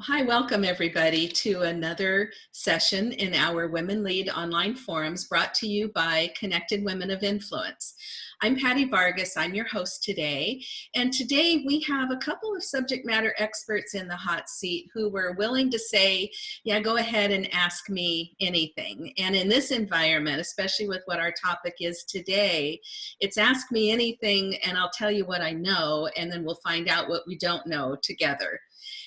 Hi, welcome everybody to another session in our Women Lead online forums brought to you by Connected Women of Influence. I'm Patty Vargas, I'm your host today, and today we have a couple of subject matter experts in the hot seat who were willing to say, yeah, go ahead and ask me anything. And in this environment, especially with what our topic is today, it's ask me anything and I'll tell you what I know, and then we'll find out what we don't know together.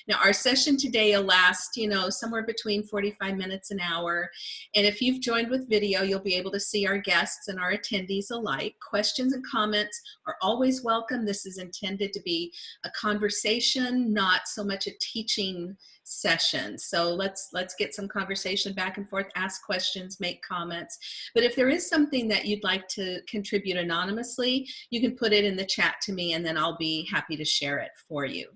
Now our session today will last, you know, somewhere between 45 minutes an hour. And if you've joined with video, you'll be able to see our guests and our attendees alike. Questions and comments are always welcome. This is intended to be a conversation, not so much a teaching session. So let's let's get some conversation back and forth, ask questions, make comments. But if there is something that you'd like to contribute anonymously, you can put it in the chat to me and then I'll be happy to share it for you.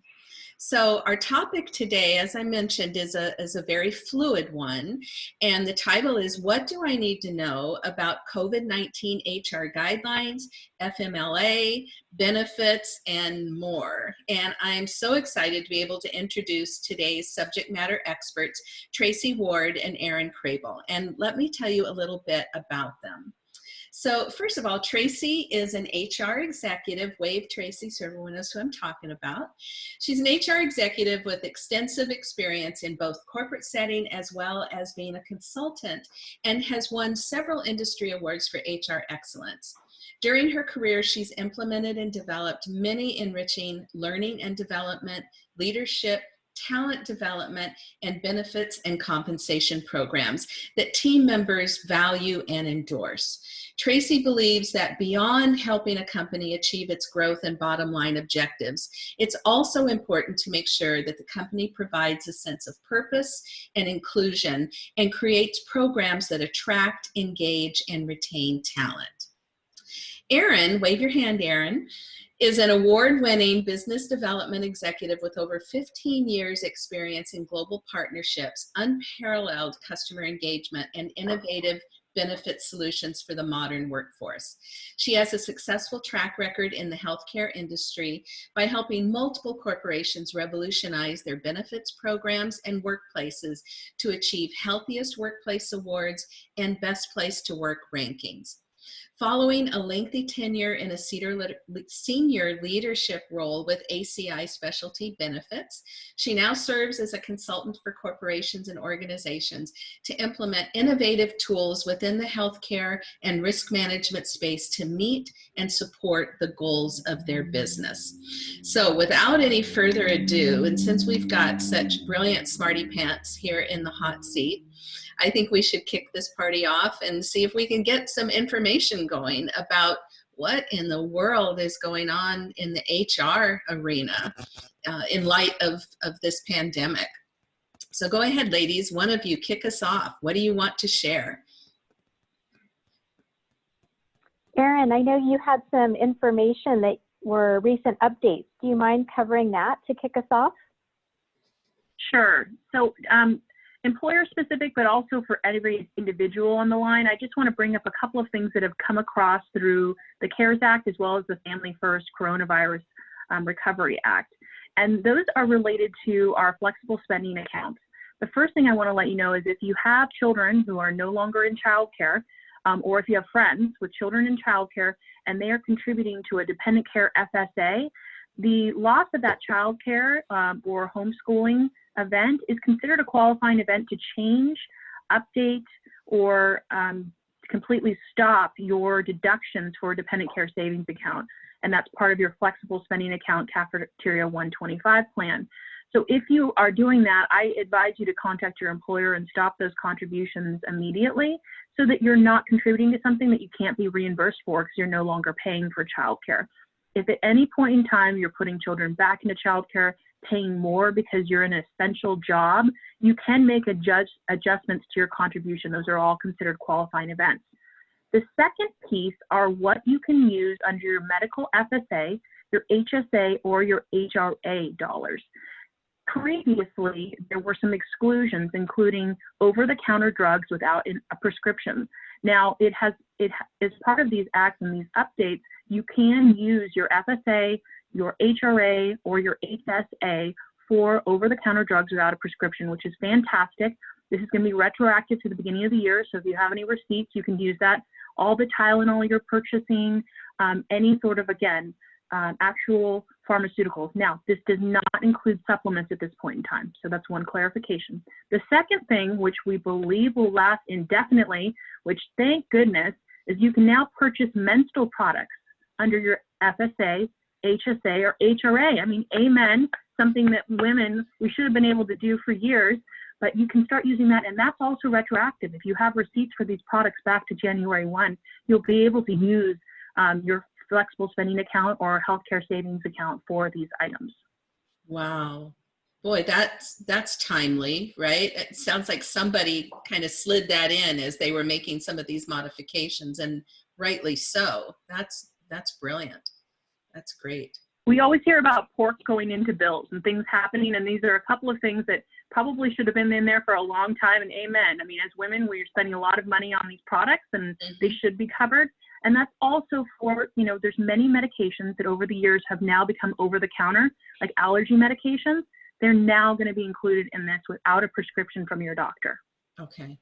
So our topic today, as I mentioned, is a, is a very fluid one. And the title is, what do I need to know about COVID-19 HR guidelines, FMLA, benefits, and more? And I'm so excited to be able to introduce today's subject matter experts, Tracy Ward and Erin Crable. And let me tell you a little bit about them. So first of all, Tracy is an HR executive. Wave Tracy so everyone knows who I'm talking about. She's an HR executive with extensive experience in both corporate setting as well as being a consultant and has won several industry awards for HR excellence. During her career, she's implemented and developed many enriching learning and development, leadership, talent development, and benefits and compensation programs that team members value and endorse. Tracy believes that beyond helping a company achieve its growth and bottom line objectives, it's also important to make sure that the company provides a sense of purpose and inclusion and creates programs that attract, engage, and retain talent. Erin, wave your hand, Erin, is an award-winning business development executive with over 15 years experience in global partnerships, unparalleled customer engagement, and innovative benefit solutions for the modern workforce. She has a successful track record in the healthcare industry by helping multiple corporations revolutionize their benefits programs and workplaces to achieve healthiest workplace awards and best place to work rankings. Following a lengthy tenure in a senior leadership role with ACI Specialty Benefits, she now serves as a consultant for corporations and organizations to implement innovative tools within the healthcare and risk management space to meet and support the goals of their business. So without any further ado, and since we've got such brilliant smarty pants here in the hot seat, I think we should kick this party off and see if we can get some information going about what in the world is going on in the HR arena uh, in light of, of this pandemic. So go ahead, ladies, one of you kick us off. What do you want to share? Erin, I know you had some information that were recent updates. Do you mind covering that to kick us off? Sure. So um, employer specific, but also for every individual on the line, I just want to bring up a couple of things that have come across through the CARES Act as well as the Family First Coronavirus um, Recovery Act. And those are related to our flexible spending accounts. The first thing I want to let you know is if you have children who are no longer in childcare, um, or if you have friends with children in childcare and they are contributing to a dependent care FSA, the loss of that childcare um, or homeschooling event is considered a qualifying event to change, update, or um, completely stop your deductions for a dependent care savings account. And that's part of your flexible spending account cafeteria 125 plan. So if you are doing that, I advise you to contact your employer and stop those contributions immediately so that you're not contributing to something that you can't be reimbursed for because you're no longer paying for childcare. If at any point in time you're putting children back into childcare, paying more because you're in an essential job, you can make adjust, adjustments to your contribution. Those are all considered qualifying events. The second piece are what you can use under your medical FSA, your HSA, or your HRA dollars. Previously, there were some exclusions, including over-the-counter drugs without a prescription. Now, it has it is part of these acts and these updates. You can use your FSA, your HRA or your HSA for over-the-counter drugs without a prescription, which is fantastic. This is going to be retroactive to the beginning of the year, so if you have any receipts, you can use that. All the Tylenol you're purchasing, um, any sort of, again, um, actual pharmaceuticals. Now, this does not include supplements at this point in time, so that's one clarification. The second thing, which we believe will last indefinitely, which thank goodness, is you can now purchase menstrual products under your FSA, HSA, or HRA. I mean, amen, something that women, we should have been able to do for years, but you can start using that, and that's also retroactive. If you have receipts for these products back to January 1, you'll be able to use um, your flexible spending account or healthcare savings account for these items. Wow. Boy, that's that's timely, right? It sounds like somebody kind of slid that in as they were making some of these modifications and rightly so. That's that's brilliant. That's great. We always hear about pork going into bills and things happening, and these are a couple of things that probably should have been in there for a long time. And amen. I mean, as women, we're spending a lot of money on these products, and Mhm. they should be covered. And that's also for, you know, there's many medications that over the years have now become over the counter, like allergy medications. They're now going to be included in this without a prescription from your doctor. Okay,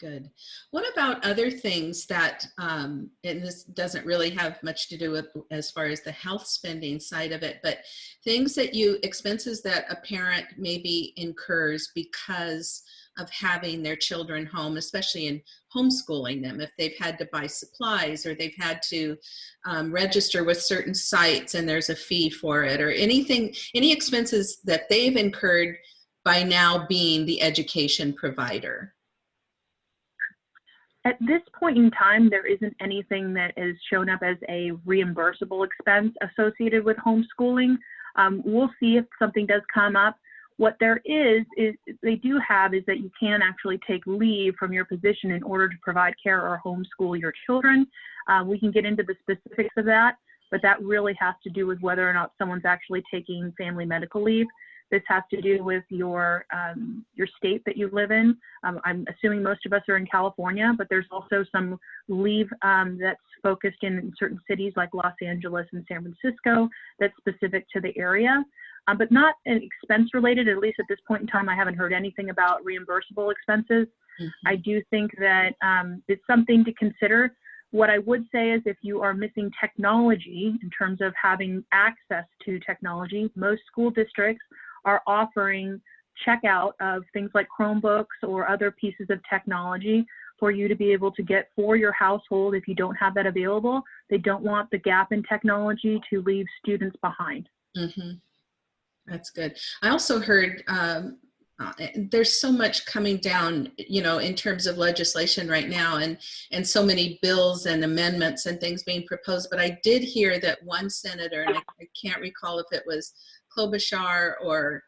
good. What about other things that, um, and this doesn't really have much to do with as far as the health spending side of it, but things that you, expenses that a parent maybe incurs because of having their children home, especially in homeschooling them, if they've had to buy supplies or they've had to um, register with certain sites and there's a fee for it or anything, any expenses that they've incurred by now being the education provider. At this point in time, there isn't anything that is shown up as a reimbursable expense associated with homeschooling. Um, we'll see if something does come up. What there is, is they do have is that you can actually take leave from your position in order to provide care or homeschool your children. Uh, we can get into the specifics of that, but that really has to do with whether or not someone's actually taking family medical leave. This has to do with your um, your state that you live in. Um, I'm assuming most of us are in California, but there's also some leave um, that's focused in certain cities like Los Angeles and San Francisco that's specific to the area, um, but not an expense related. At least at this point in time, I haven't heard anything about reimbursable expenses. I do think that um, it's something to consider. What I would say is if you are missing technology in terms of having access to technology, most school districts are offering checkout of things like Chromebooks or other pieces of technology for you to be able to get for your household if you don't have that available. They don't want the gap in technology to leave students behind. Mm-hmm. That's good. I also heard um, uh, there's so much coming down, you know, in terms of legislation right now, and and so many bills and amendments and things being proposed. But I did hear that one senator, and I, I can't recall if it was Klobuchar or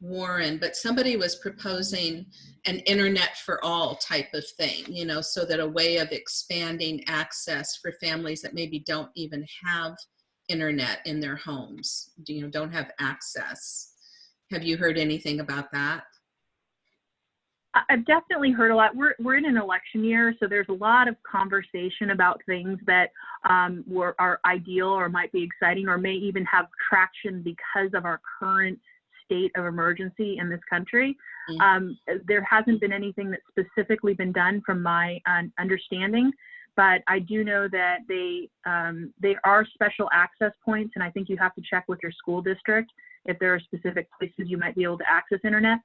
Warren, but somebody was proposing an internet for all type of thing, you know, so that a way of expanding access for families that maybe don't even have internet in their homes, you know, don't have access. Have you heard anything about that? I've definitely heard a lot. We're we're in an election year, so there's a lot of conversation about things that um, were are ideal or might be exciting or may even have traction because of our current state of emergency in this country. Mm. Um, there hasn't been anything that's specifically been done from my uh, understanding, but I do know that they um, they are special access points, and I think you have to check with your school district if there are specific places you might be able to access internet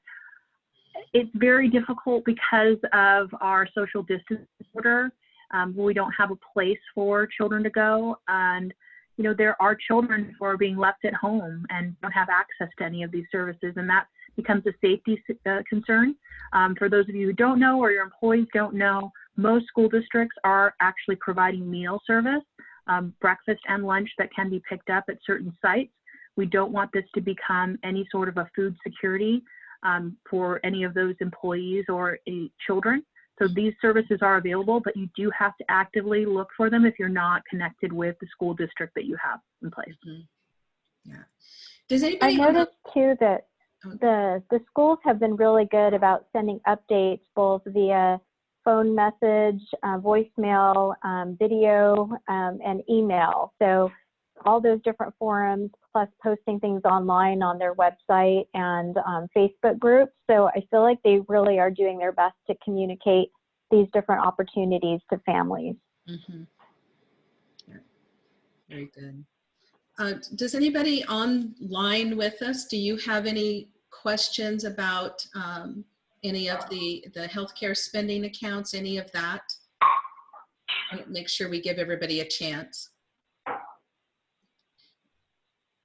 it's very difficult because of our social distance order. Um, we don't have a place for children to go, and you know there are children who are being left at home and don't have access to any of these services, and that becomes a safety uh, concern. Um, for those of you who don't know or your employees don't know, most school districts are actually providing meal service, um, breakfast and lunch that can be picked up at certain sites. We don't want this to become any sort of a food security um, for any of those employees or children. So these services are available, but you do have to actively look for them if you're not connected with the school district that you have in place. Yeah. Does I anybody have noticed too that Oh. the the schools have been really good about sending updates both via phone message, uh, voicemail, um, video, um, and email. So all those different forums, plus posting things online on their website and um, Facebook groups. So I feel like they really are doing their best to communicate these different opportunities to families. Mhm. Yeah. Very good. Uh, Does anybody online with us, do you have any questions about um, any of the, the healthcare spending accounts, any of that? Make sure we give everybody a chance.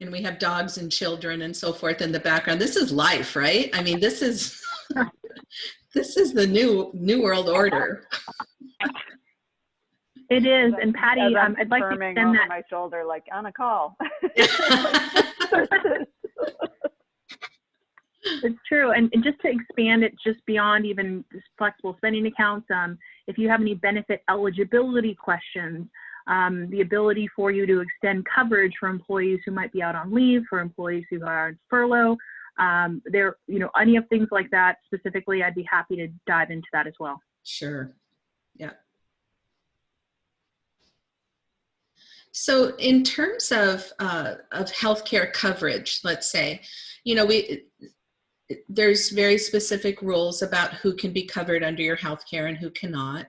And we have dogs and children and so forth in the background. This is life, right? I mean, this is, this is the new, new world order. It is, and Patty, I'm um, I'd like to confirming extend over that. my shoulder, like on a call. It's true, and, and just to expand it just beyond even just flexible spending accounts, um, if you have any benefit eligibility questions, um, the ability for you to extend coverage for employees who might be out on leave, for employees who are on furlough, um, there, you know, any of things like that specifically, I'd be happy to dive into that as well. Sure. Yeah. So in terms of uh, of healthcare coverage, let's say, you know, we there's very specific rules about who can be covered under your healthcare and who cannot.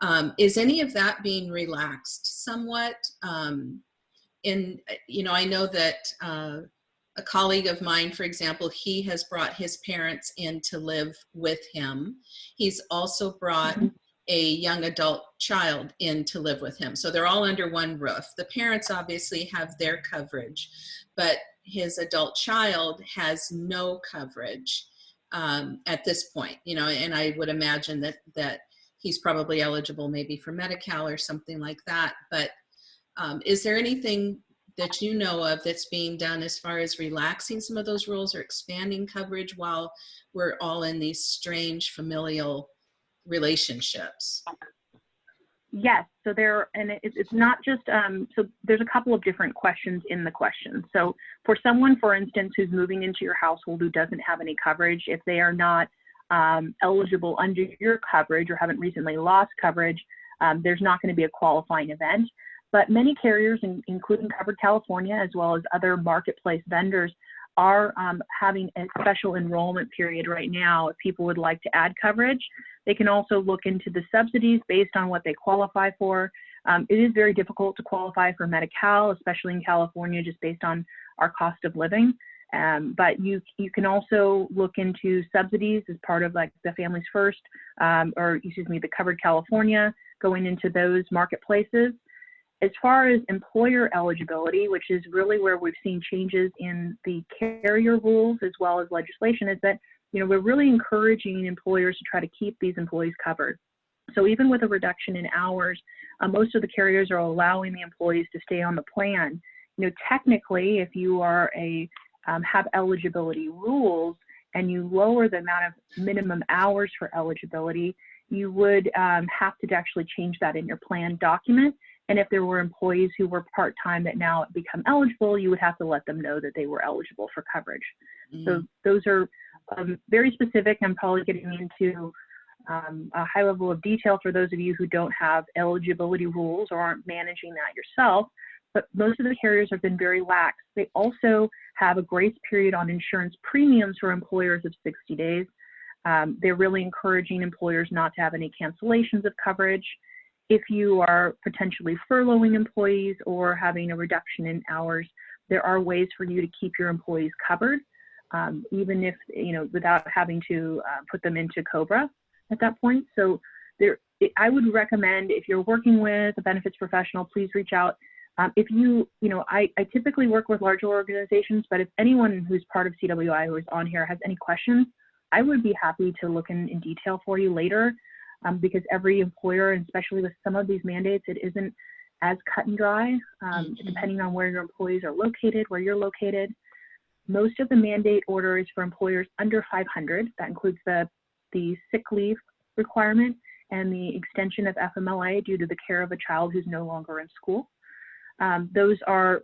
Um, is any of that being relaxed somewhat? Um, in you know, I know that uh, a colleague of mine, for example, he has brought his parents in to live with him. He's also brought a young adult child in to live with him. So they're all under one roof. The parents obviously have their coverage, but his adult child has no coverage um, at this point, you know, and I would imagine that, that he's probably eligible maybe for Medi-Cal or something like that. But um, is there anything that you know of that's being done as far as relaxing some of those rules or expanding coverage while we're all in these strange familial relationships? Yes, so there, and it, it's not just, um, so there's a couple of different questions in the question. So for someone, for instance, who's moving into your household who doesn't have any coverage, if they are not um, eligible under your coverage or haven't recently lost coverage, um, there's not going to be a qualifying event. But many carriers, in, including Covered California, as well as other marketplace vendors, are um, having a special enrollment period right now if people would like to add coverage. They can also look into the subsidies based on what they qualify for. Um, it is very difficult to qualify for Medi-Cal, especially in California, just based on our cost of living. Um, but you you can also look into subsidies as part of like the Families First, um, or excuse me, the Covered California, going into those marketplaces. As far as employer eligibility, which is really where we've seen changes in the carrier rules as well as legislation, is that you know we're really encouraging employers to try to keep these employees covered. So even with a reduction in hours, uh, most of the carriers are allowing the employees to stay on the plan. You know, technically, if you are a um, have eligibility rules and you lower the amount of minimum hours for eligibility, you would um, have to actually change that in your plan document. And if there were employees who were part-time that now become eligible, you would have to let them know that they were eligible for coverage. So those are um, very specific. I'm probably getting into um, a high level of detail for those of you who don't have eligibility rules or aren't managing that yourself. But most of the carriers have been very lax. They also have a grace period on insurance premiums for employers of 60 days. Um, they're really encouraging employers not to have any cancellations of coverage. If you are potentially furloughing employees or having a reduction in hours, there are ways for you to keep your employees covered, um, even if, you know, without having to uh, put them into COBRA at that point. So there, I would recommend if you're working with a benefits professional, please reach out. Um, if you, you know, I, I typically work with larger organizations, but if anyone who's part of CWI who is on here has any questions, I would be happy to look in, in detail for you later um, because every employer, and especially with some of these mandates, it isn't as cut and dry, um, Mhm. depending on where your employees are located, where you're located. Most of the mandate order is for employers under 500. That includes the, the sick leave requirement and the extension of FMLA due to the care of a child who's no longer in school. Um, those are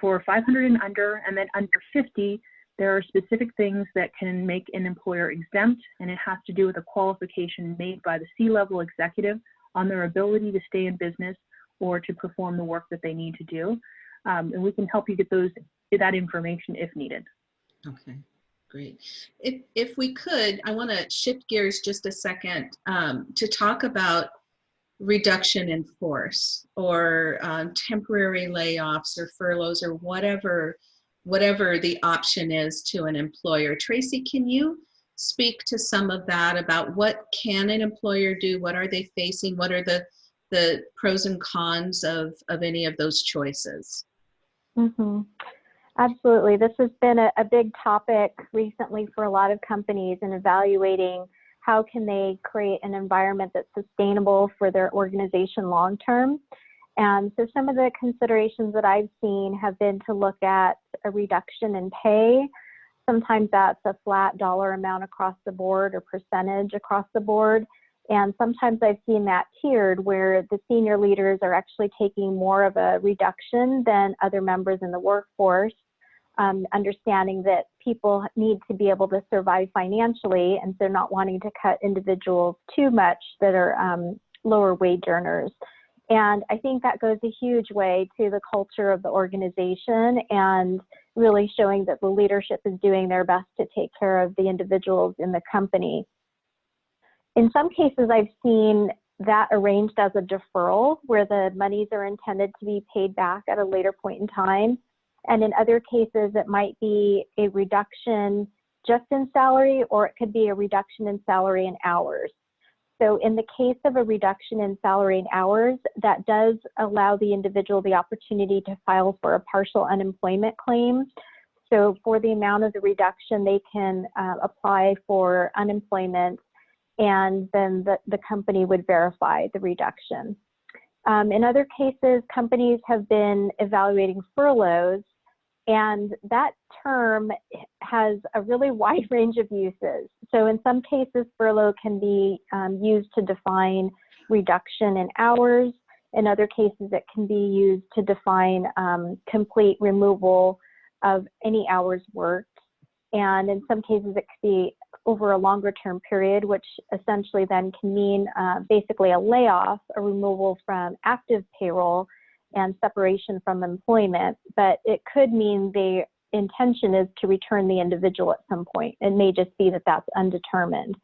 for 500 and under, and then under 50, there are specific things that can make an employer exempt, and it has to do with a qualification made by the C-level executive on their ability to stay in business or to perform the work that they need to do. um, and we can help you get those that information if needed. Okay, great. If, if we could, I want to shift gears just a second um, to talk about reduction in force or um, temporary layoffs or furloughs or whatever whatever the option is to an employer. Tracy, can you speak to some of that about what can an employer do? What are they facing? What are the the pros and cons of, of any of those choices? Mm-hmm. Absolutely. This has been a, a big topic recently for a lot of companies in evaluating how can they create an environment that's sustainable for their organization long term. And so some of the considerations that I've seen have been to look at a reduction in pay. Sometimes that's a flat dollar amount across the board or percentage across the board. And sometimes I've seen that tiered where the senior leaders are actually taking more of a reduction than other members in the workforce, um, understanding that people need to be able to survive financially and so not wanting to cut individuals too much that are um, lower wage earners. And I think that goes a huge way to the culture of the organization and really showing that the leadership is doing their best to take care of the individuals in the company. In some cases, I've seen that arranged as a deferral where the monies are intended to be paid back at a later point in time. And in other cases, it might be a reduction just in salary or it could be a reduction in salary and hours. So in the case of a reduction in salary and hours, that does allow the individual the opportunity to file for a partial unemployment claim. So for the amount of the reduction, they can uh, apply for unemployment and then the, the company would verify the reduction. Um, in other cases, companies have been evaluating furloughs, and that term has a really wide range of uses. So, in some cases, furlough can be um, used to define reduction in hours. In other cases, it can be used to define um, complete removal of any hours worked. And in some cases, it could be over a longer term period, which essentially then can mean uh, basically a layoff, a removal from active payroll, and separation from employment. But it could mean the intention is to return the individual at some point. It may just be that that's undetermined.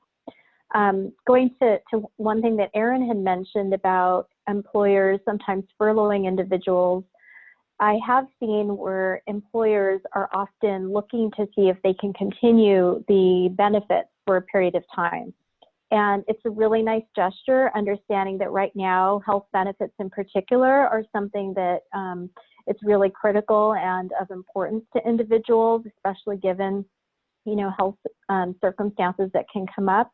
Um, going to, to one thing that Erin had mentioned about employers sometimes furloughing individuals I have seen where employers are often looking to see if they can continue the benefits for a period of time. And it's a really nice gesture, understanding that right now, health benefits in particular are something that um, it's really critical and of importance to individuals, especially given, you know, health um, circumstances that can come up.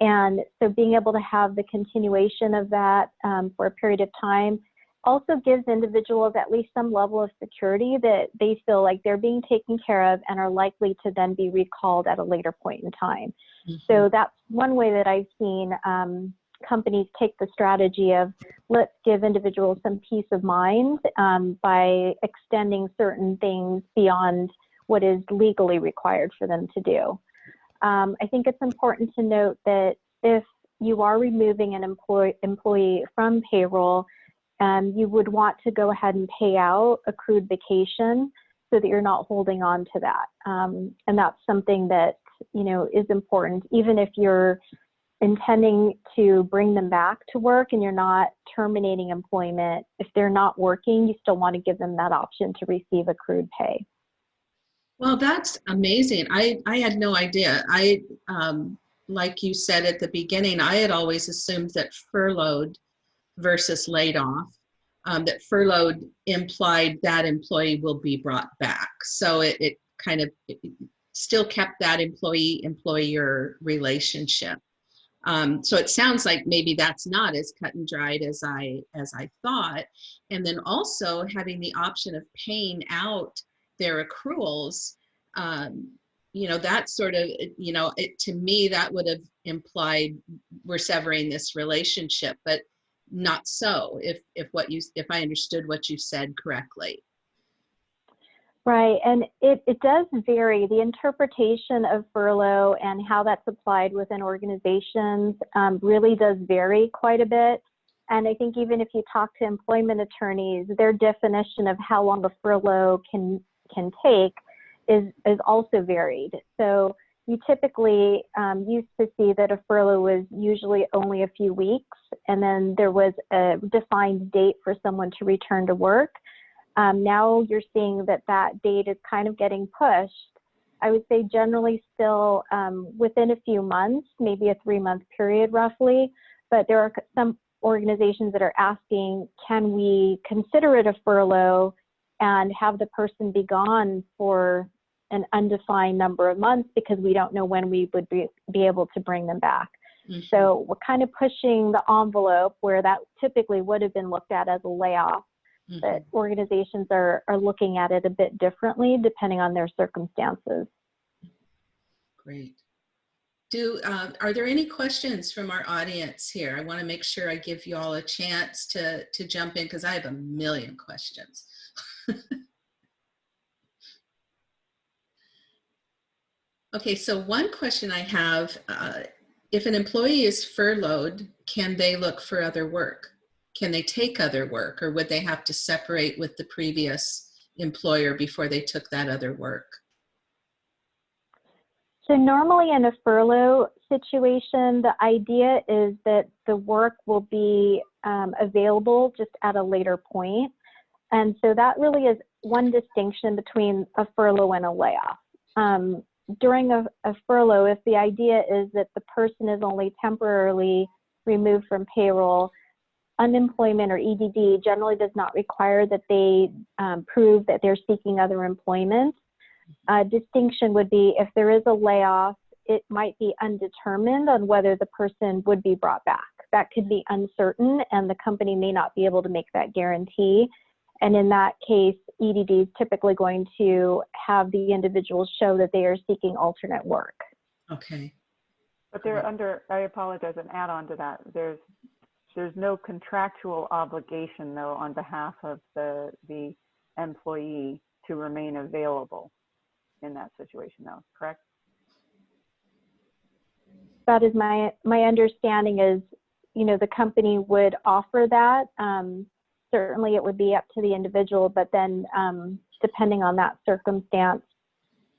And so being able to have the continuation of that um, for a period of time also gives individuals at least some level of security that they feel like they're being taken care of and are likely to then be recalled at a later point in time. Mm-hmm. So that's one way that I've seen um, companies take the strategy of let's give individuals some peace of mind um, by extending certain things beyond what is legally required for them to do. Um, I think it's important to note that if you are removing an employee, employee from payroll, um, you would want to go ahead and pay out accrued vacation so that you're not holding on to that. Um, and that's something that, you know, is important, even if you're intending to bring them back to work and you're not terminating employment. If they're not working, you still want to give them that option to receive accrued pay. Well, that's amazing. I, I had no idea. I, um, like you said at the beginning, I had always assumed that furloughed versus laid off. Um, that furloughed implied that employee will be brought back. So it, it kind of it still kept that employee employer relationship. Um, so it sounds like maybe that's not as cut and dried as I as I thought. And then also having the option of paying out their accruals, um, you know, that sort of, you know, it, to me that would have implied we're severing this relationship. But not so if if what you if i understood what you said correctly. Right and it, it does vary. The interpretation of furlough and how that's applied within organizations um, really does vary quite a bit. And I think even if you talk to employment attorneys, their definition of how long a furlough can can take is is also varied. So you typically um, used to see that a furlough was usually only a few weeks, and then there was a defined date for someone to return to work. Um, now you're seeing that that date is kind of getting pushed. I would say generally still um, within a few months, maybe a three month period roughly, but there are some organizations that are asking, can we consider it a furlough and have the person be gone for an undefined number of months because we don't know when we would be, be able to bring them back. Mhm. So we're kind of pushing the envelope where that typically would have been looked at as a layoff, Mhm. but organizations are, are looking at it a bit differently depending on their circumstances. Great. Do, uh, are there any questions from our audience here? I want to make sure I give you all a chance to, to jump in because I have a million questions. okay, so one question I have, uh, if an employee is furloughed, can they look for other work? Can they take other work or would they have to separate with the previous employer before they took that other work? So normally in a furlough situation, the idea is that the work will be um, available just at a later point. And so that really is one distinction between a furlough and a layoff. Um, during a, a furlough, if the idea is that the person is only temporarily removed from payroll, unemployment or EDD generally does not require that they um, prove that they're seeking other employment. Uh, distinction would be if there is a layoff, it might be undetermined on whether the person would be brought back. That could be uncertain, and the company may not be able to make that guarantee. And in that case, EDD is typically going to have the individuals show that they are seeking alternate work. Okay. But they're under, I apologize, an add-on to that. There's, there's no contractual obligation though on behalf of the, the employee to remain available in that situation though, correct? That is my, my understanding is, you know, the company would offer that. Um, certainly it would be up to the individual, but then um, depending on that circumstance,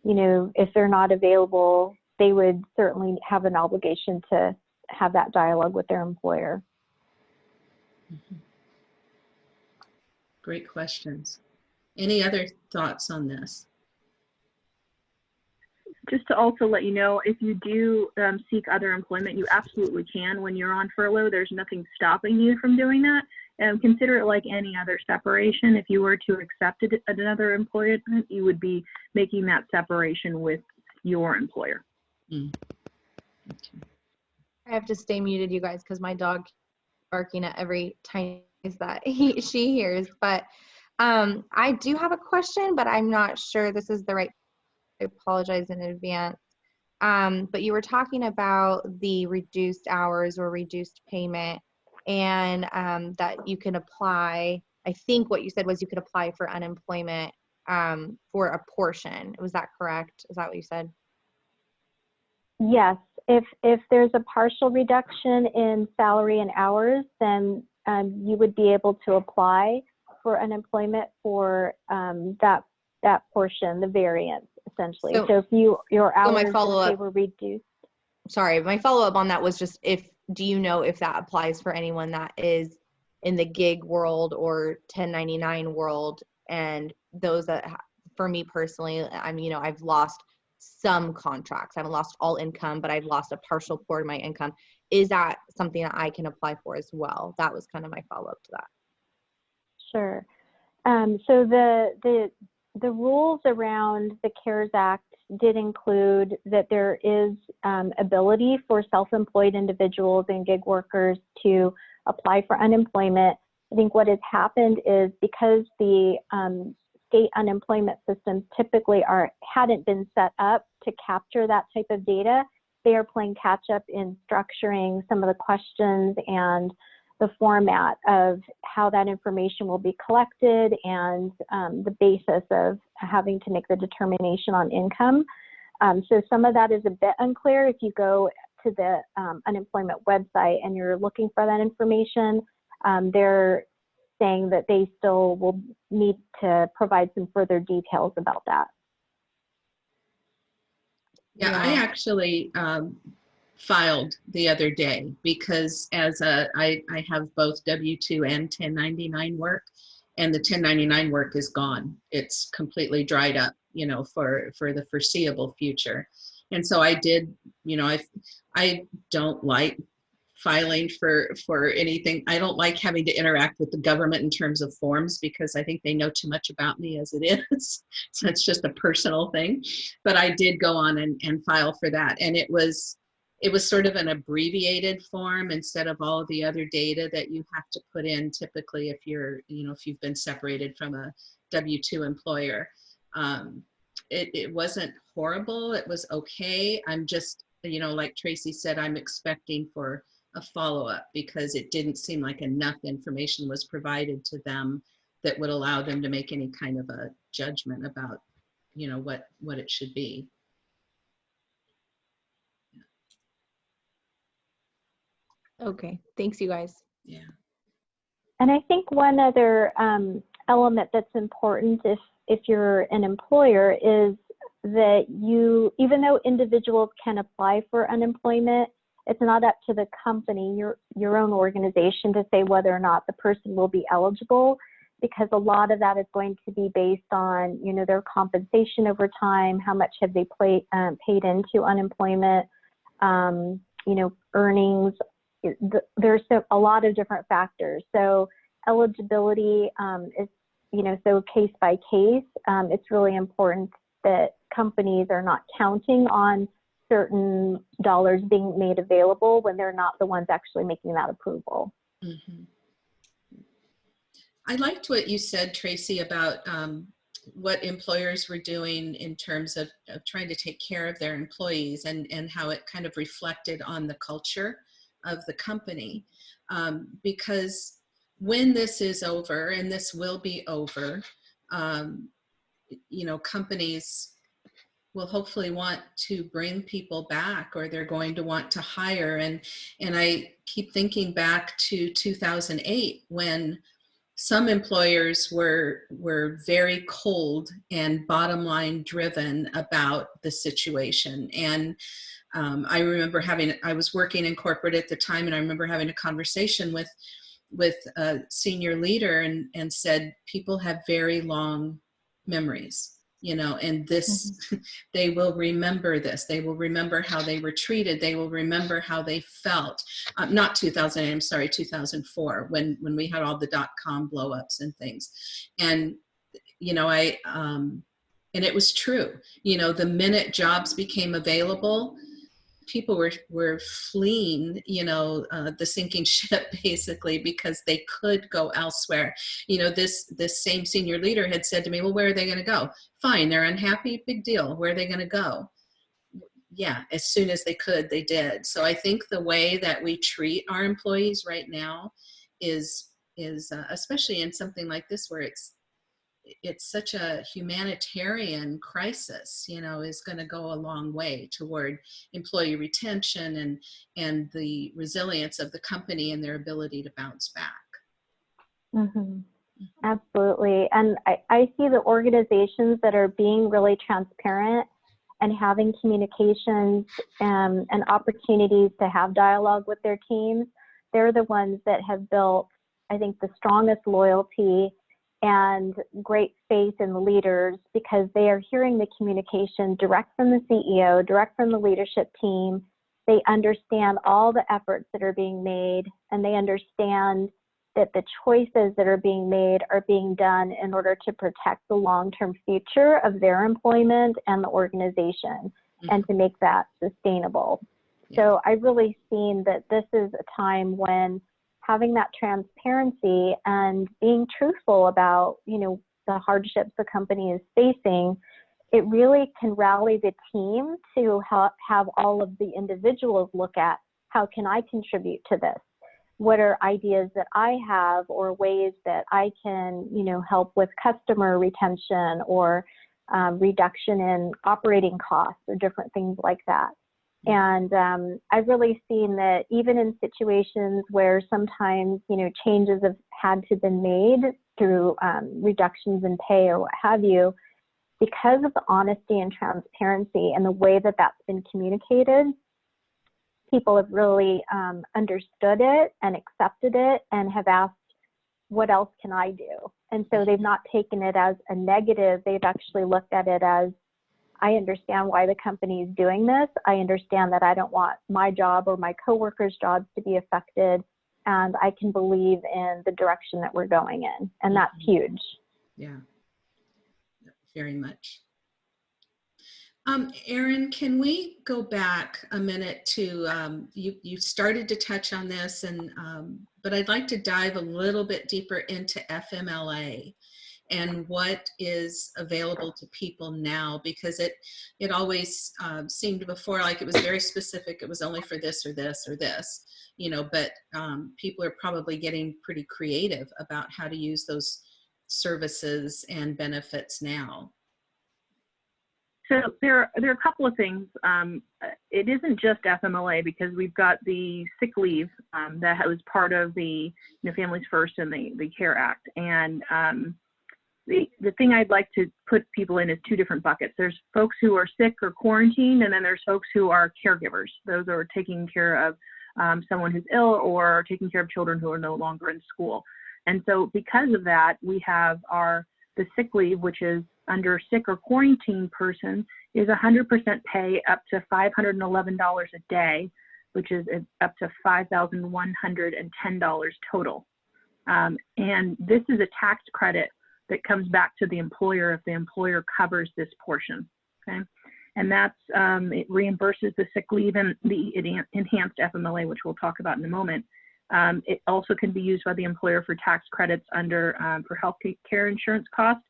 you know, if they're not available, they would certainly have an obligation to have that dialogue with their employer. Mhm. Great questions. Any other thoughts on this? Just to also let you know, if you do um, seek other employment, you absolutely can when you're on furlough. There's nothing stopping you from doing that. And consider it like any other separation. If you were to accept it- another employment, you would be making that separation with your employer. Okay. I have to stay muted, you guys, because my dog barking at every tiny noise that he she hears. But um, I do have a question, but I'm not sure this is the right. I apologize in advance. Um, but you were talking about the reduced hours or reduced payment, and um, that you can apply. I think what you said was you could apply for unemployment um, for a portion. Was that correct? Is that what you said? Yes, if, if there's a partial reduction in salary and hours, then um, you would be able to apply for unemployment for um, that, that portion, the variance essentially. So- So if you, your So my hours, they follow-up- were reduced, sorry, my follow up on that was just if do you know if that applies for anyone that is in the gig world or 1099 world and those that for me personally, I'm you know, I've lost some contracts. I haven't lost all income, but I've lost a partial part of my income. Is that something that I can apply for as well? That was kind of my follow up to that. Sure. Um, so the, the, the rules around the CARES Act did include that there is um, ability for self-employed individuals and gig workers to apply for unemployment. I think what has happened is because the um, state unemployment systems typically are hadn't been set up to capture that type of data, they are playing catch up in structuring some of the questions and the format of how that information will be collected and um, the basis of having to make the determination on income. Um, so some of that is a bit unclear. If you go to the um, unemployment website and you're looking for that information, um, they're saying that they still will need to provide some further details about that. Yeah, I actually um, filed the other day because as a, I, I have both W-2 and 1099 work and the 1099 work is gone. It's completely dried up, you know, for, for the foreseeable future. And so I did, you know, I, I don't like filing for, for anything. I don't like having to interact with the government in terms of forms because I think they know too much about me as it is. so it's just a personal thing. But I did go on and, and file for that. And it was, it was sort of an abbreviated form instead of all of the other data that you have to put in typically if you're, you know, if you've been separated from a W-2 employer. Um, it, it wasn't horrible. It was okay. I'm just, you know, like Tracy said, I'm expecting for a follow-up because it didn't seem like enough information was provided to them that would allow them to make any kind of a judgment about, you know, what, what it should be. Okay, thanks you guys. Yeah. And I think one other um, element that's important if, if you're an employer is that you, even though individuals can apply for unemployment, it's not up to the company, your, your own organization to say whether or not the person will be eligible because a lot of that is going to be based on, you know, their compensation over time, how much have they play, um, paid into unemployment, um, you know, earnings, it- th- there's so, a lot of different factors. So eligibility um, is, you know, so case by case. Um, it's really important that companies are not counting on certain dollars being made available when they're not the ones actually making that approval. Mhm. I liked what you said, Tracy, about um, what employers were doing in terms of, of trying to take care of their employees and, and how it kind of reflected on the culture of the company. Um, because when this is over, and this will be over, um, you know, companies will hopefully want to bring people back or they're going to want to hire. And, and I keep thinking back to 2008 when some employers were were very cold and bottom line driven about the situation. And um, i remember having i was working in corporate at the time and i remember having a conversation with with a senior leader and and said people have very long memories you know and this they will remember this. They will remember how they were treated. They will remember how they felt. Um, not 2000 i'm sorry 2004 when when we had all the dot-com blow-ups and things. And you know i um and it was true. You know the minute jobs became available people were were fleeing you know uh, the sinking ship basically because they could go elsewhere. You know this this same senior leader had said to me well where are they going to go? Fine they're unhappy big deal. Where are they going to go? Yeah as soon as they could they did. So i think the way that we treat our employees right now is is uh, especially in something like this where it's it's such a humanitarian crisis you know is going to go a long way toward employee retention and and the resilience of the company and their ability to bounce back hmm Absolutely. And I, I see the organizations that are being really transparent and having communications um, and opportunities to have dialogue with their teams. They're the ones that have built, I think, the strongest loyalty and great faith in the leaders because they are hearing the communication direct from the CEO, direct from the leadership team. They understand all the efforts that are being made and they understand that the choices that are being made are being done in order to protect the long-term future of their employment and the organization mm-hmm. and to make that sustainable. So I've really seen that this is a time when having that transparency and being truthful about, you know, the hardships the company is facing, it really can rally the team to help have all of the individuals look at how can I contribute to this? What are ideas that I have or ways that I can, you know, help with customer retention or um, reduction in operating costs or different things like that. And um, I've really seen that even in situations where sometimes, you know, changes have had to been made through um, reductions in pay or what have you, because of the honesty and transparency and the way that that's been communicated, people have really um, understood it and accepted it and have asked, what else can I do? And so they've not taken it as a negative. They've actually looked at it as, I understand why the company is doing this. I understand that I don't want my job or my coworkers' jobs to be affected. And I can believe in the direction that we're going in. And that's Mhm. huge. Yeah, very much. Um, Erin, can we go back a minute to, um, you, you started to touch on this and, um, but I'd like to dive a little bit deeper into FMLA and what is available to people now because it, it always um, seemed before like it was very specific. It was only for this or this or this, you know, but um, people are probably getting pretty creative about how to use those services and benefits now. So there, there are a couple of things. Um, it isn't just FMLA because we've got the sick leave um, that was part of the you know, Families First and the, the CARE Act. And um, the, thing I'd like to put people in is two different buckets. There's folks who are sick or quarantined, and then there's folks who are caregivers. Those are taking care of um, someone who's ill or taking care of children who are no longer in school. And so because of that, we have our the sick leave, which is under sick or quarantine person, is 100% pay up to $511 a day, which is up to $5,110 total. Um, and this is a tax credit that comes back to the employer if the employer covers this portion. Okay, and that's um, it reimburses the sick leave and the enhanced FMLA, which we'll talk about in a moment. Um, it also can be used by the employer for tax credits under um, for health care insurance costs,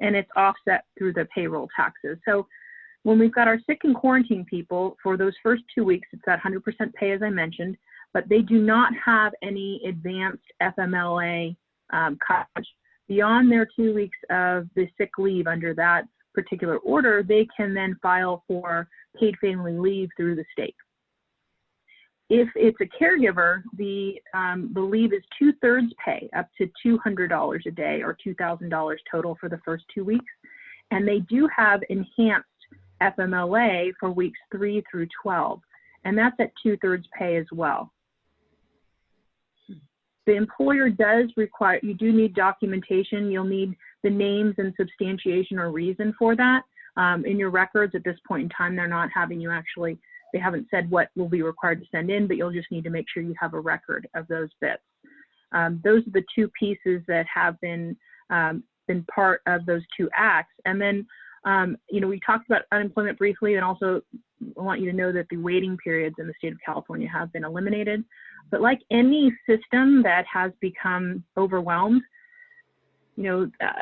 and it's offset through the payroll taxes. So when we've got our sick and quarantine people, for those first two weeks, it's that 100% pay as I mentioned, but they do not have any advanced FMLA um, coverage. Beyond their two weeks of the sick leave under that particular order, they can then file for paid family leave through the state. If it's a caregiver, the, um, the leave is two thirds pay, up to $200 a day or $2,000 total for the first two weeks. And they do have enhanced FMLA for weeks three through 12, and that's at two thirds pay as well. The employer does require, you do need documentation. You'll need the names and substantiation or reason for that. Um, in your records at this point in time, they're not having you actually they haven't said what will be required to send in, but you'll just need to make sure you have a record of those bits. Um, those are the two pieces that have been um, been part of those two acts. And then, um, you know, we talked about unemployment briefly, and also I want you to know that the waiting periods in the state of California have been eliminated. But like any system that has become overwhelmed, you know, uh,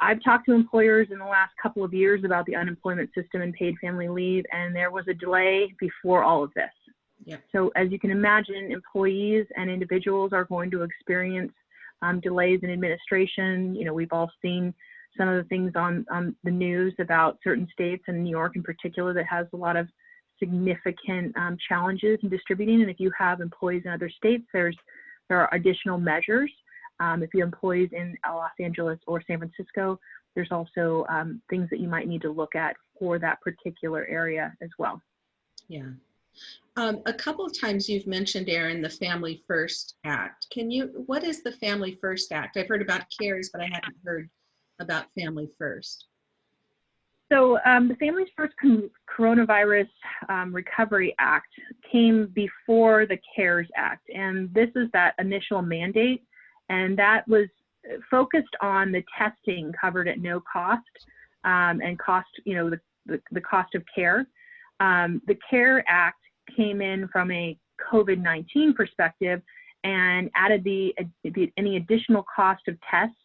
I've talked to employers in the last couple of years about the unemployment system and paid family leave, and there was a delay before all of this. Yeah. So as you can imagine, employees and individuals are going to experience um, delays in administration. You know, we've all seen some of the things on, on the news about certain states and New York in particular that has a lot of significant um, challenges in distributing. And if you have employees in other states, there's there are additional measures um, if you have employees in Los Angeles or San Francisco, there's also um, things that you might need to look at for that particular area as well. Yeah. Um, a couple of times you've mentioned, Erin, the Family First Act. Can you, what is the Family First Act? I've heard about CARES, but I hadn't heard about Family First. So um, the Families First Coronavirus um, Recovery Act came before the CARES Act, and this is that initial mandate and that was focused on the testing covered at no cost um, and cost, you know, the, the, the cost of care. Um, the CARE Act came in from a COVID-19 perspective and added the, the, any additional cost of tests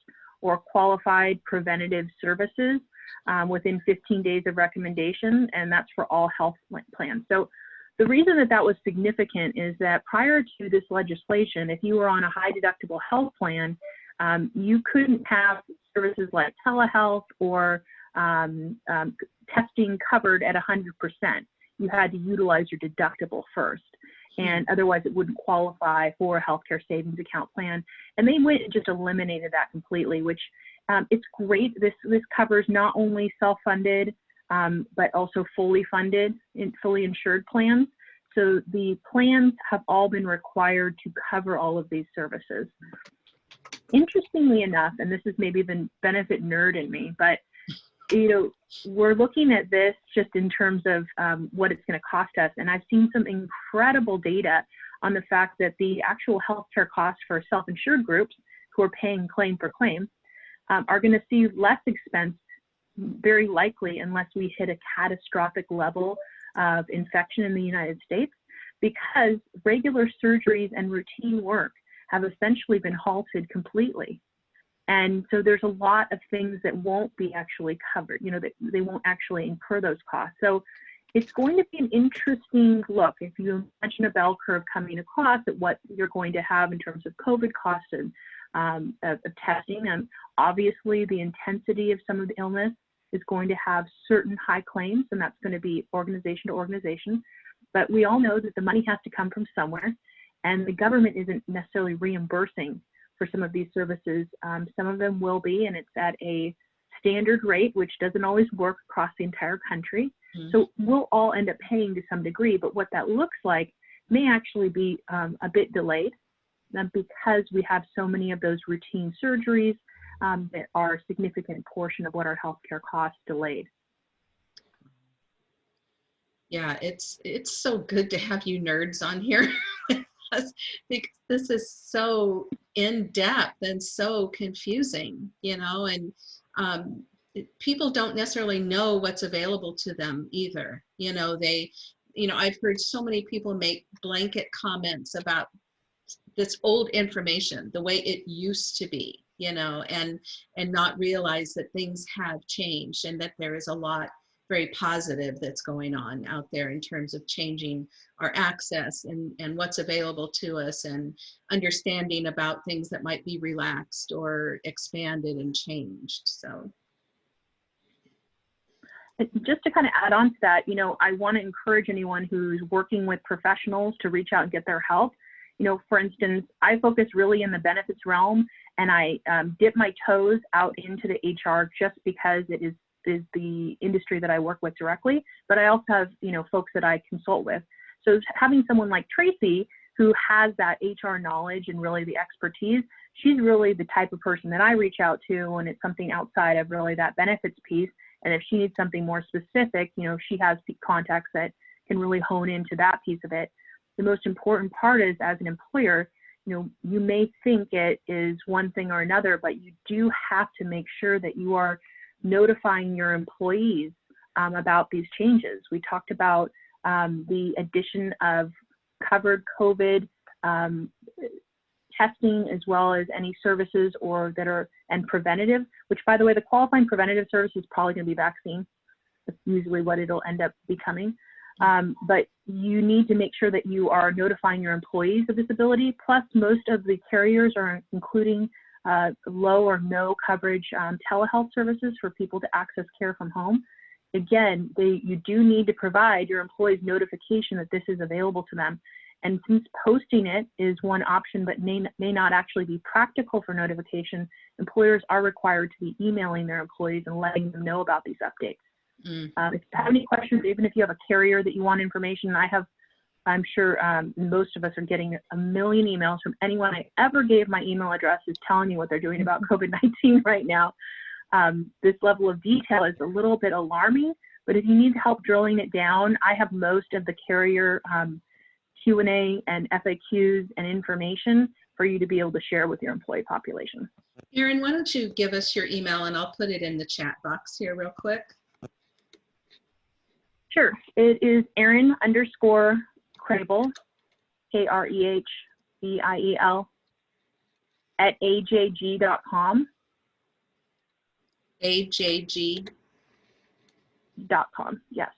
or qualified preventative services um, within 15 days of recommendation, and that's for all health plans. So the reason that that was significant is that prior to this legislation, if you were on a high deductible health plan, um, you couldn't have services like telehealth or um, um, testing covered at 100%. you had to utilize your deductible first. And otherwise, it wouldn't qualify for a healthcare savings account plan. And they went and just eliminated that completely, which um, it's great. This this covers not only self-funded, um, but also fully funded and fully insured plans. So the plans have all been required to cover all of these services. Interestingly enough, and this is maybe the benefit nerd in me, but you know, we're looking at this just in terms of um, what it's going to cost us. And I've seen some incredible data on the fact that the actual healthcare costs for self-insured groups who are paying claim for claim um, are going to see less expense very likely unless we hit a catastrophic level of infection in the United States because regular surgeries and routine work have essentially been halted completely. And so there's a lot of things that won't be actually covered, you know, that they won't actually incur those costs. So it's going to be an interesting look if you imagine a bell curve coming across at what you're going to have in terms of COVID costs and um, of, of testing. And obviously, the intensity of some of the illness is going to have certain high claims, and that's going to be organization to organization. But we all know that the money has to come from somewhere, and the government isn't necessarily reimbursing for some of these services. Um, some of them will be, and it's at a standard rate, which doesn't always work across the entire country. Mm-hmm. So we'll all end up paying to some degree, but what that looks like may actually be um, a bit delayed um, because we have so many of those routine surgeries um, that are a significant portion of what our healthcare costs delayed. Yeah, it's it's so good to have you nerds on here. because this is so in depth and so confusing, you know, and um, people don't necessarily know what's available to them either. You know, they, you know, I've heard so many people make blanket comments about this old information, the way it used to be, you know, and and not realize that things have changed and that there is a lot very positive that's going on out there in terms of changing our access and, and what's available to us and understanding about things that might be relaxed or expanded and changed. So just to kind of add on to that, you know, I want to encourage anyone who's working with professionals to reach out and get their help. You know, for instance, I focus really in the benefits realm and I um, dip my toes out into the HR just because it is is the industry that I work with directly, but I also have, you know, folks that I consult with. So having someone like Tracy who has that HR knowledge and really the expertise, she's really the type of person that I reach out to when it's something outside of really that benefits piece. And if she needs something more specific, you know, she has contacts that can really hone into that piece of it. The most important part is as an employer, you know, you may think it is one thing or another, but you do have to make sure that you are notifying your employees um, about these changes. We talked about um, the addition of covered COVID um, testing as well as any services or that are and preventative, which by the way, the qualifying preventative service is probably going to be vaccine. That's usually what it'll end up becoming. Um, but you need to make sure that you are notifying your employees of this ability. Plus, most of the carriers are including uh, low or no coverage um, telehealth services for people to access care from home. Again, they, you do need to provide your employees notification that this is available to them. And since posting it is one option but may, may not actually be practical for notification, employers are required to be emailing their employees and letting them know about these updates. Mm. Uh, if you have any questions, even if you have a carrier that you want information, I have I'm sure um, most of us are getting a million emails from anyone I ever gave my email address is telling me what they're doing about mm-hmm. COVID-19 right now. Um, this level of detail is a little bit alarming, but if you need help drilling it down, I have most of the carrier um, Q&A and FAQs and information for you to be able to share with your employee population. Erin, why don't you give us your email and I'll put it in the chat box here real quick. Sure. It is Erin underscore Krehbiel, K R E H B I E L, at ajg.com. AJG. Dot com, yes.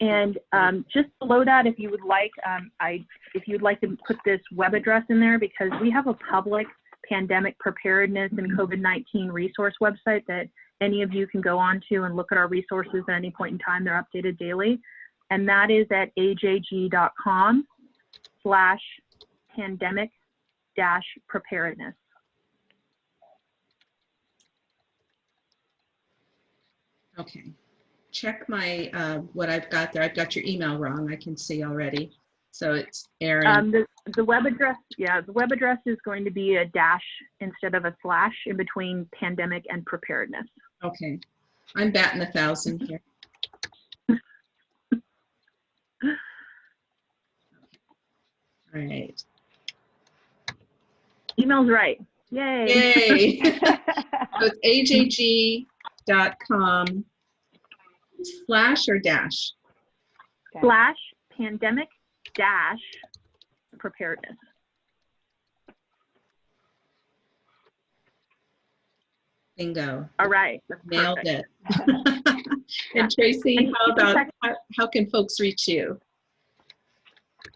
And um, just below that, if you would like, um, I if you'd like to put this web address in there because we have a public pandemic preparedness and COVID-19 resource website that any of you can go on to and look at our resources at any point in time. They're updated daily. and that is at ajg.com slash pandemic dash preparedness. Okay. Check my, uh, what I've got there. I've got your email wrong. I can see already. So it's Erin. Um, the, the web address, yeah, the web address is going to be a dash instead of a slash in between pandemic and preparedness. Okay. I'm batting a thousand here. All right. Email's right. Yay. Yay. So it's ajg.com slash or dash? Slash pandemic dash preparedness. Bingo. All right. that's Nailed perfect. it. And Tracy, how about, how, how can folks reach you?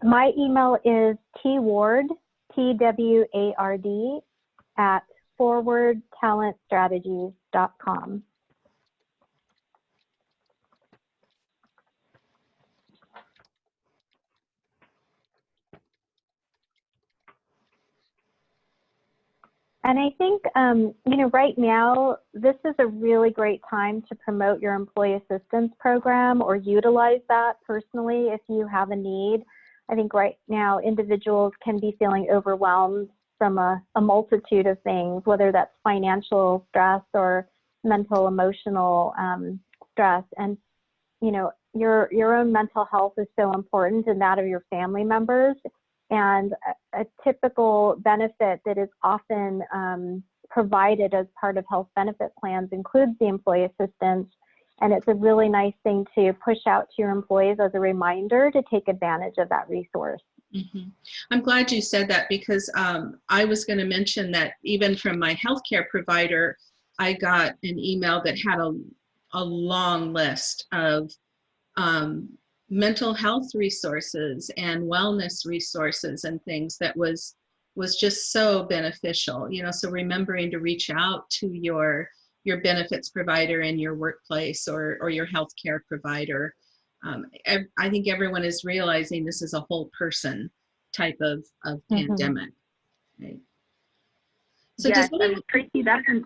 My email is tward, T-W-A-R-D, at forwardtalentstrategies.com. And I think, um, you know, right now, this is a really great time to promote your employee assistance program or utilize that personally if you have a need. I think right now individuals can be feeling overwhelmed from a, a multitude of things, whether that's financial stress or mental, emotional um, stress. And, you know, your, your own mental health is so important and that of your family members. And a, a typical benefit that is often um, provided as part of health benefit plans includes the employee assistance. And it's a really nice thing to push out to your employees as a reminder to take advantage of that resource. Mhm. I'm glad you said that because um, I was going to mention that even from my healthcare provider, I got an email that had a, a long list of um, mental health resources and wellness resources and things that was was just so beneficial. You know, so remembering to reach out to your your benefits provider in your workplace or or your healthcare provider um, I think everyone is realizing this is a whole person type of, of Mhm. pandemic. Right? So yes, does Tracy, that's an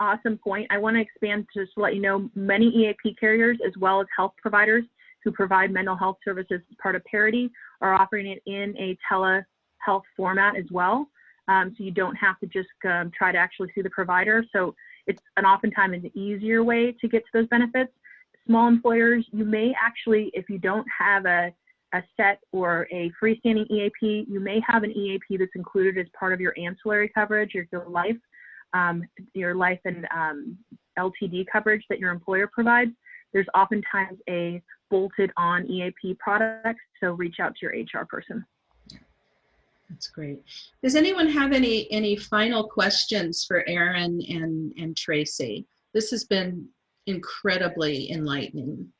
awesome point. I want to expand just to just let you know many EAP carriers as well as health providers who provide mental health services as part of Parity are offering it in a telehealth format as well. Um, so you don't have to just um, try to actually see the provider. So it's an oftentimes an easier way to get to those benefits. Small employers, you may actually, if you don't have a, a set or a freestanding EAP, you may have an EAP that's included as part of your ancillary coverage, your, life, um, your life and um, LTD coverage that your employer provides. There's oftentimes a bolted on EAP product, so reach out to your HR person. that's great. Does anyone have any, any final questions for Erin and, and Tracy? This has been incredibly enlightening.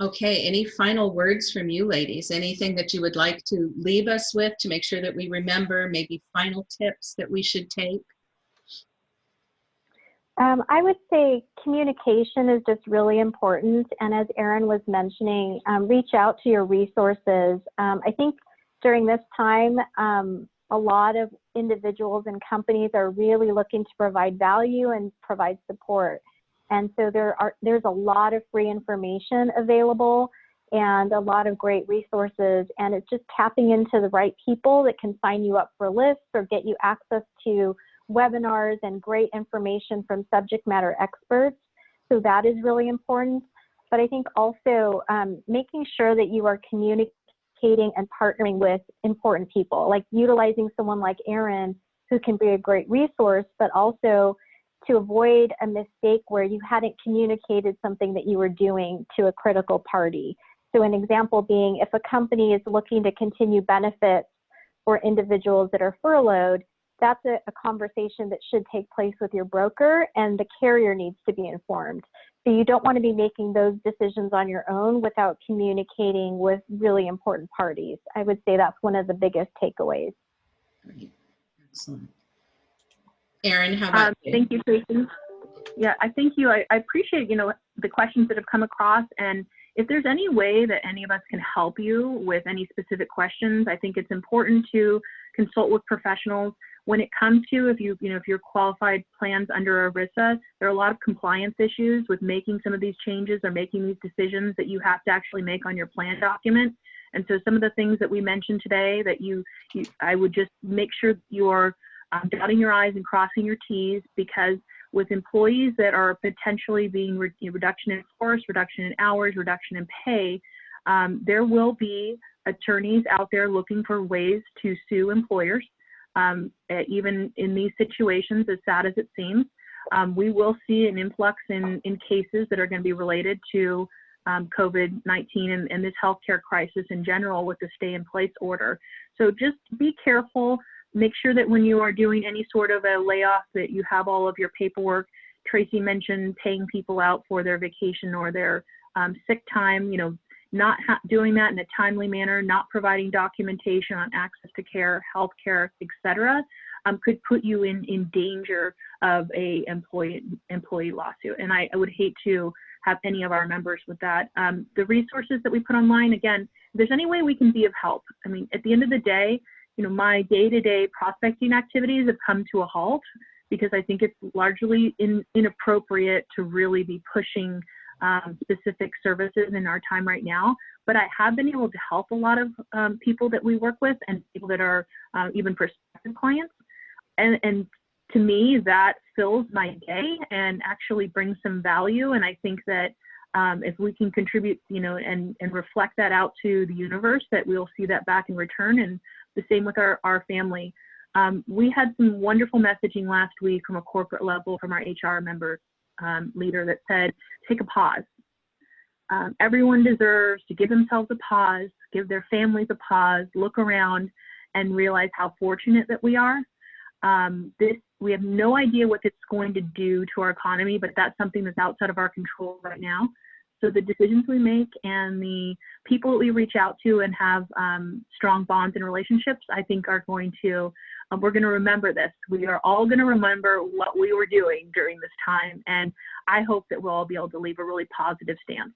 Okay, any final words from you ladies? Anything that you would like to leave us with to make sure that we remember, maybe final tips that we should take? Um, I would say communication is just really important. And as Erin was mentioning, um, reach out to your resources. Um, I think during this time, um, a lot of individuals and companies are really looking to provide value and provide support. And so there are there's a lot of free information available and a lot of great resources. And it's just tapping into the right people that can sign you up for lists or get you access to webinars and great information from subject matter experts. So that is really important. But I think also um, making sure that you are communicating and partnering with important people, like utilizing someone like Erin, who can be a great resource, but also to avoid a mistake where you hadn't communicated something that you were doing to a critical party. So an example being if a company is looking to continue benefits for individuals that are furloughed, that's a, a, conversation that should take place with your broker and the carrier needs to be informed. So you don't want to be making those decisions on your own without communicating with really important parties. I would say that's one of the biggest takeaways. Great, excellent. Erin, how about Um, you? thank you, Tracy. Yeah, I thank you. I, I appreciate, you know, the questions that have come across. And if there's any way that any of us can help you with any specific questions, I think it's important to consult with professionals. When it comes to if you, you know, if you're qualified plans under ERISA, there are a lot of compliance issues with making some of these changes or making these decisions that you have to actually make on your plan document. And so some of the things that we mentioned today that you, you I would just make sure you're um, dotting your I's and crossing your T's because with employees that are potentially being re reduction in force, reduction in hours, reduction in pay, um, there will be attorneys out there looking for ways to sue employers. Um, even in these situations, as sad as it seems, um, we will see an influx in, in cases that are going to be related to um, COVID-19 and, and this healthcare crisis in general with the stay in place order. So just be careful make sure that when you are doing any sort of a layoff that you have all of your paperwork. Tracy mentioned paying people out for their vacation or their um, sick time, you know, not doing that in a timely manner, not providing documentation on access to care, health care, et cetera, um, could put you in, in danger of a employee, employee lawsuit. And I, I would hate to have any of our members with that. Um, the resources that we put online, again, if there's any way we can be of help. I mean, at the end of the day, you know, my day-to-day prospecting activities have come to a halt because I think it's largely in, inappropriate to really be pushing um, specific services in our time right now. But I have been able to help a lot of um, people that we work with and people that are uh, even prospective clients. And, and to me, that fills my day and actually brings some value. And I think that um, if we can contribute, you know, and, and reflect that out to the universe, that we'll see that back in return. And the same with our, our family. Um, we had some wonderful messaging last week from a corporate level from our HR member um, leader that said, take a pause. Um, everyone deserves to give themselves a pause, give their families a pause, look around and realize how fortunate that we are. Um, this we have no idea what it's going to do to our economy, but that's something that's outside of our control right now. So the decisions we make and the people that we reach out to and have um, strong bonds and relationships, I think are going to, um, we're going to remember this. We are all going to remember what we were doing during this time. And I hope that we'll all be able to leave a really positive stance.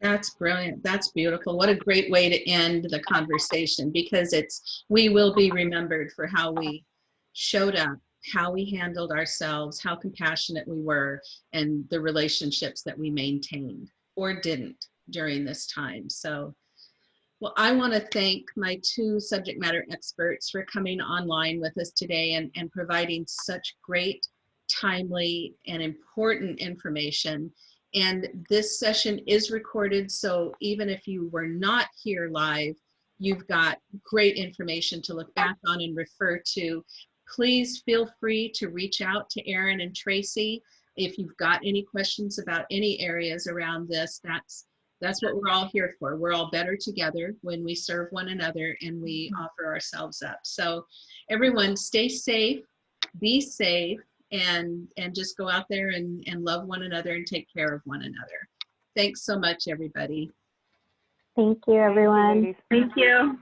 That's brilliant. That's beautiful. What a great way to end the conversation because it's, we will be remembered for how we showed up how we handled ourselves, how compassionate we were, and the relationships that we maintained or didn't during this time. So, well, I want to thank my two subject matter experts for coming online with us today and, and providing such great, timely, and important information. And this session is recorded, so even if you were not here live, you've got great information to look back on and refer to please feel free to reach out to Erin and Tracy if you've got any questions about any areas around this. That's that's what we're all here for. We're all better together when we serve one another and we mm-hmm. offer ourselves up. So everyone stay safe, be safe, and and just go out there and, and love one another and take care of one another. Thanks so much, everybody. Thank you, everyone. Thank you.